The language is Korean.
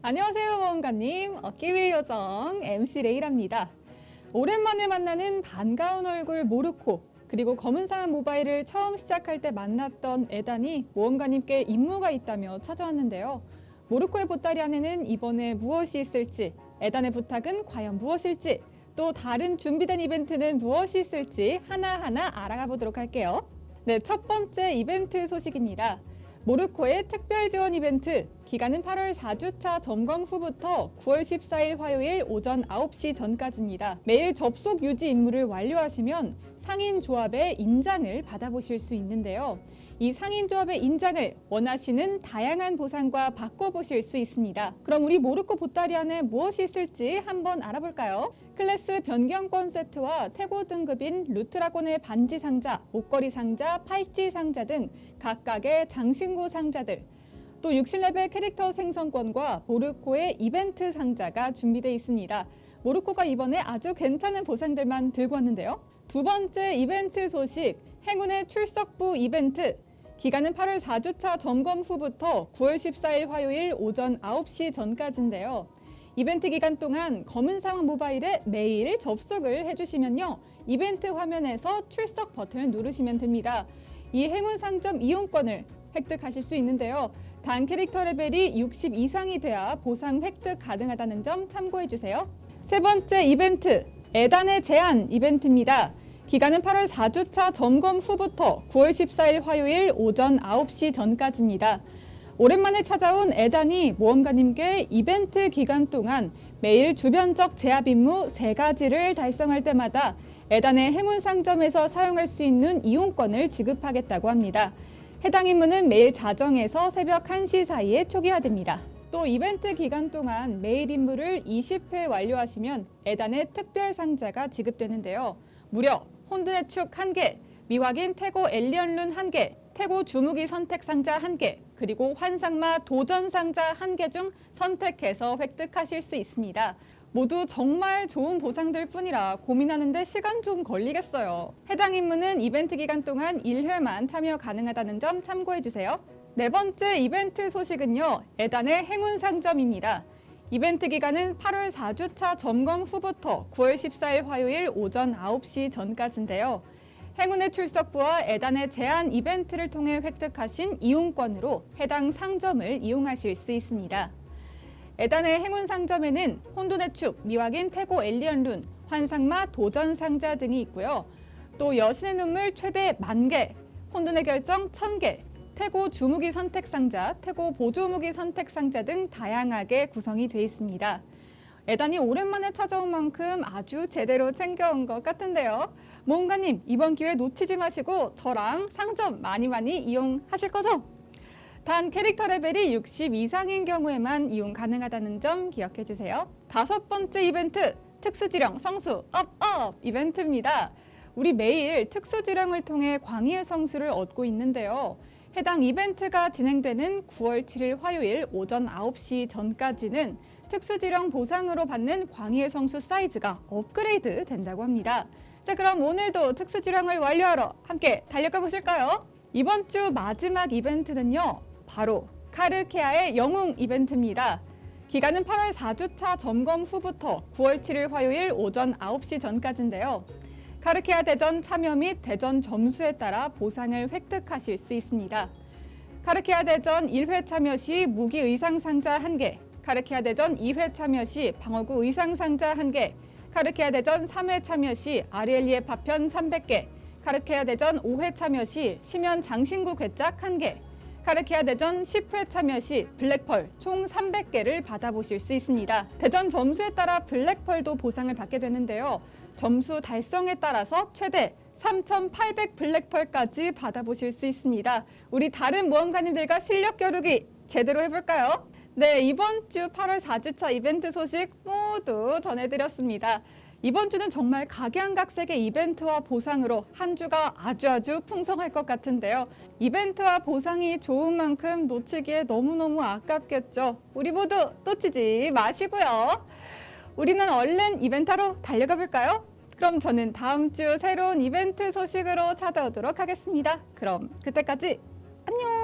안녕하세요 모험가님. 어깨위의 요정 MC 레이랍니다. 오랜만에 만나는 반가운 얼굴 모르코 그리고 검은사람 모바일을 처음 시작할 때 만났던 에단이 모험가님께 임무가 있다며 찾아왔는데요. 모르코의 보따리 안에는 이번에 무엇이 있을지 에단의 부탁은 과연 무엇일지 또 다른 준비된 이벤트는 무엇이 있을지 하나하나 알아가 보도록 할게요. 네, 첫 번째 이벤트 소식입니다 모르코의 특별 지원 이벤트 기간은 8월 4주차 점검 후부터 9월 14일 화요일 오전 9시 전까지입니다. 매일 접속 유지 임무를 완료하시면 상인 조합의 인장을 받아보실 수 있는데요. 이 상인 조합의 인장을 원하시는 다양한 보상과 바꿔보실 수 있습니다. 그럼 우리 모르코 보따리 안에 무엇이 있을지 한번 알아볼까요? 클래스 변경권 세트와 태고 등급인 루트라곤의 반지 상자, 목걸이 상자, 팔찌 상자 등 각각의 장신구 상자들 또 60레벨 캐릭터 생성권과 모르코의 이벤트 상자가 준비되어 있습니다. 모르코가 이번에 아주 괜찮은 보상들만 들고 왔는데요. 두 번째 이벤트 소식, 행운의 출석부 이벤트 기간은 8월 4주차 점검 후부터 9월 14일 화요일 오전 9시 전까지인데요. 이벤트 기간 동안 검은 상황 모바일에 매일 접속을 해주시면요. 이벤트 화면에서 출석 버튼을 누르시면 됩니다. 이 행운 상점 이용권을 획득하실 수 있는데요. 단 캐릭터 레벨이 60 이상이 돼야 보상 획득 가능하다는 점 참고해주세요. 세 번째 이벤트, 에단의 제한 이벤트입니다. 기간은 8월 4주차 점검 후부터 9월 14일 화요일 오전 9시 전까지입니다. 오랜만에 찾아온 에단이 모험가님께 이벤트 기간 동안 매일 주변적 제압 임무 세가지를 달성할 때마다 에단의 행운 상점에서 사용할 수 있는 이용권을 지급하겠다고 합니다. 해당 임무는 매일 자정에서 새벽 1시 사이에 초기화됩니다. 또 이벤트 기간 동안 매일 임무를 20회 완료하시면 에단의 특별 상자가 지급되는데요. 무려 혼돈의 축 1개, 미확인 태고 엘리언룬 1개, 태고 주무기 선택 상자 1개, 그리고 환상마 도전 상자 1개 중 선택해서 획득하실 수 있습니다. 모두 정말 좋은 보상들 뿐이라 고민하는데 시간 좀 걸리겠어요. 해당 임무는 이벤트 기간 동안 1회만 참여 가능하다는 점 참고해주세요. 네 번째 이벤트 소식은요. 에단의 행운 상점입니다. 이벤트 기간은 8월 4주차 점검 후부터 9월 14일 화요일 오전 9시 전까지인데요. 행운의 출석부와 에단의 제한 이벤트를 통해 획득하신 이용권으로 해당 상점을 이용하실 수 있습니다. 에단의 행운 상점에는 혼돈의 축, 미확인 태고 엘리언 룬, 환상마 도전 상자 등이 있고요. 또 여신의 눈물 최대 만개, 혼돈의 결정 천개 태고 주무기 선택 상자, 태고 보조무기 선택 상자 등 다양하게 구성이 되어 있습니다. 에단이 오랜만에 찾아온 만큼 아주 제대로 챙겨온 것 같은데요. 모험가님 이번 기회 놓치지 마시고 저랑 상점 많이 많이 이용하실 거죠? 단 캐릭터 레벨이 60 이상인 경우에만 이용 가능하다는 점 기억해 주세요. 다섯 번째 이벤트 특수지령 성수 업업 이벤트입니다. 우리 매일 특수지령을 통해 광희의 성수를 얻고 있는데요. 해당 이벤트가 진행되는 9월 7일 화요일 오전 9시 전까지는 특수지령 보상으로 받는 광희의 성수 사이즈가 업그레이드 된다고 합니다. 자 그럼 오늘도 특수지령을 완료하러 함께 달려가 보실까요? 이번 주 마지막 이벤트는요. 바로 카르케아의 영웅 이벤트입니다. 기간은 8월 4주차 점검 후부터 9월 7일 화요일 오전 9시 전까지인데요. 카르케아 대전 참여 및 대전 점수에 따라 보상을 획득하실 수 있습니다. 카르케아 대전 1회 참여 시 무기 의상 상자 1개, 카르키아 대전 2회 참여 시 방어구 의상 상자 1개, 카르키아 대전 3회 참여 시 아리엘리의 파편 300개, 카르키아 대전 5회 참여 시 심연 장신구 괴짝 1개, 카르키아 대전 10회 참여 시 블랙펄 총 300개를 받아보실 수 있습니다. 대전 점수에 따라 블랙펄도 보상을 받게 되는데요. 점수 달성에 따라서 최대 3,800 블랙펄까지 받아보실 수 있습니다. 우리 다른 모험가님들과 실력 겨루기 제대로 해볼까요? 네, 이번 주 8월 4주차 이벤트 소식 모두 전해드렸습니다. 이번 주는 정말 각양각색의 이벤트와 보상으로 한 주가 아주 아주 풍성할 것 같은데요. 이벤트와 보상이 좋은 만큼 놓치기에 너무너무 아깝겠죠. 우리 모두 놓치지 마시고요. 우리는 얼른 이벤트로 달려가 볼까요? 그럼 저는 다음 주 새로운 이벤트 소식으로 찾아오도록 하겠습니다. 그럼 그때까지 안녕!